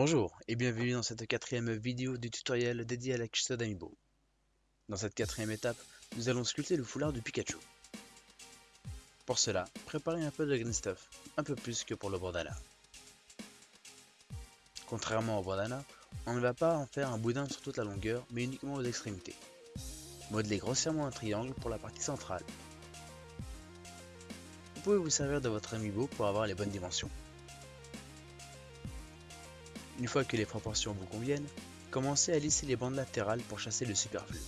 Bonjour et bienvenue dans cette quatrième vidéo du tutoriel dédié à la Amiibo. Dans cette quatrième étape, nous allons sculpter le foulard du Pikachu. Pour cela, préparez un peu de green stuff, un peu plus que pour le bandana. Contrairement au bandana, on ne va pas en faire un boudin sur toute la longueur, mais uniquement aux extrémités. Modelez grossièrement un triangle pour la partie centrale. Vous pouvez vous servir de votre amiibo pour avoir les bonnes dimensions. Une fois que les proportions vous conviennent, commencez à lisser les bandes latérales pour chasser le superflu.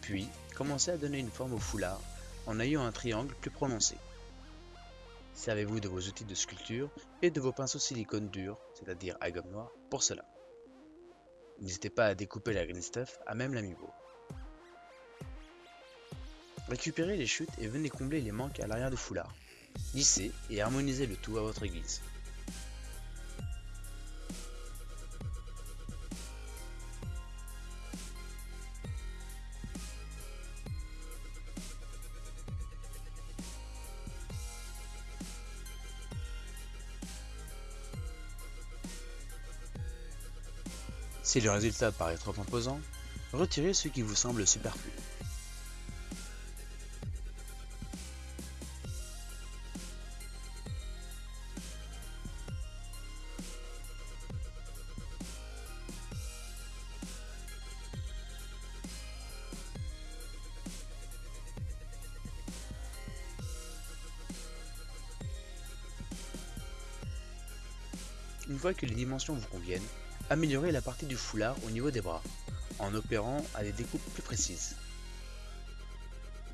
Puis, commencez à donner une forme au foulard en ayant un triangle plus prononcé. Servez-vous de vos outils de sculpture et de vos pinceaux silicone dur, c'est-à-dire à gomme noire, pour cela. N'hésitez pas à découper la green stuff à même l'amiibo. Récupérez les chutes et venez combler les manques à l'arrière du foulard. Lissez et harmonisez le tout à votre guise. Si le résultat paraît trop imposant, retirez ce qui vous semble superflu. Une fois que les dimensions vous conviennent, améliorez la partie du foulard au niveau des bras, en opérant à des découpes plus précises.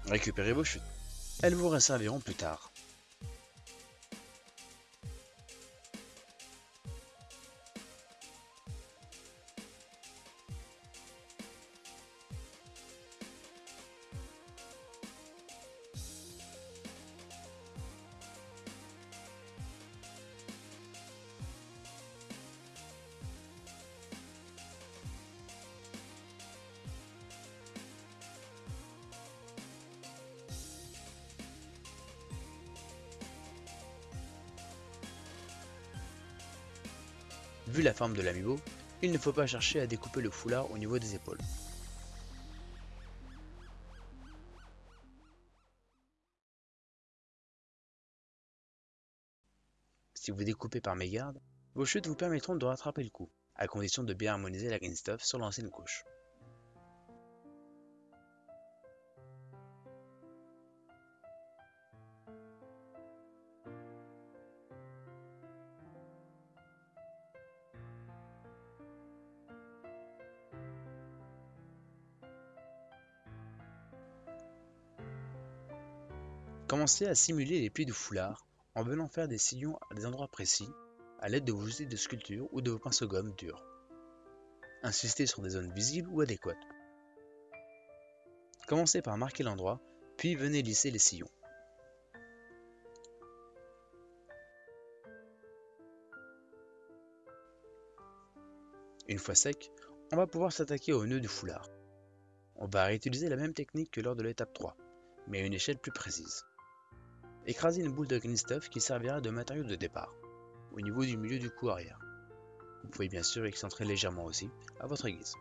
Récupérez vos chutes, elles vous resserviront plus tard. Vu la forme de l'amiibo, il ne faut pas chercher à découper le foulard au niveau des épaules. Si vous découpez par mégarde, vos chutes vous permettront de rattraper le coup, à condition de bien harmoniser la green stuff sur l'ancienne couche. Commencez à simuler les plis du foulard en venant faire des sillons à des endroits précis à l'aide de vos outils de sculpture ou de vos pinceaux gomme durs. Insistez sur des zones visibles ou adéquates. Commencez par marquer l'endroit, puis venez lisser les sillons. Une fois sec, on va pouvoir s'attaquer au nœud du foulard. On va réutiliser la même technique que lors de l'étape 3, mais à une échelle plus précise. Écrasez une boule de green stuff qui servira de matériau de départ, au niveau du milieu du cou arrière. Vous pouvez bien sûr excentrer légèrement aussi, à votre guise.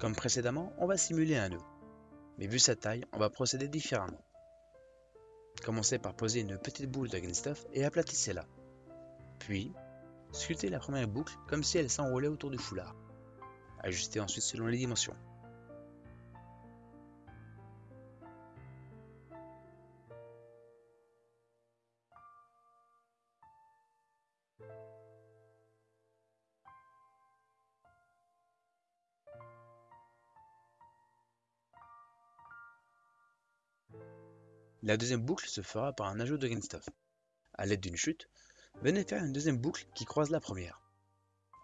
Comme précédemment, on va simuler un nœud, mais vu sa taille, on va procéder différemment. Commencez par poser une petite boule de green stuff et aplatissez-la. Puis, sculptez la première boucle comme si elle s'enroulait autour du foulard. Ajustez ensuite selon les dimensions. La deuxième boucle se fera par un ajout de stuff. A l'aide d'une chute, venez faire une deuxième boucle qui croise la première.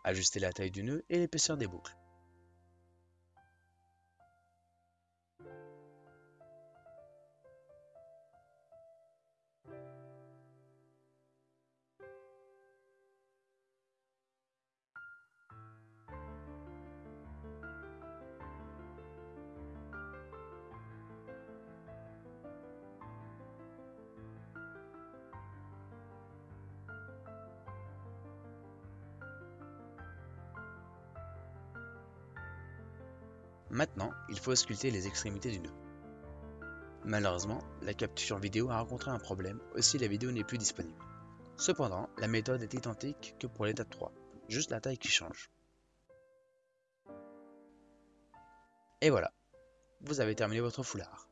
Ajustez la taille du nœud et l'épaisseur des boucles. Maintenant, il faut sculpter les extrémités du nœud. Malheureusement, la capture vidéo a rencontré un problème, aussi la vidéo n'est plus disponible. Cependant, la méthode est identique que pour l'étape 3, juste la taille qui change. Et voilà, vous avez terminé votre foulard.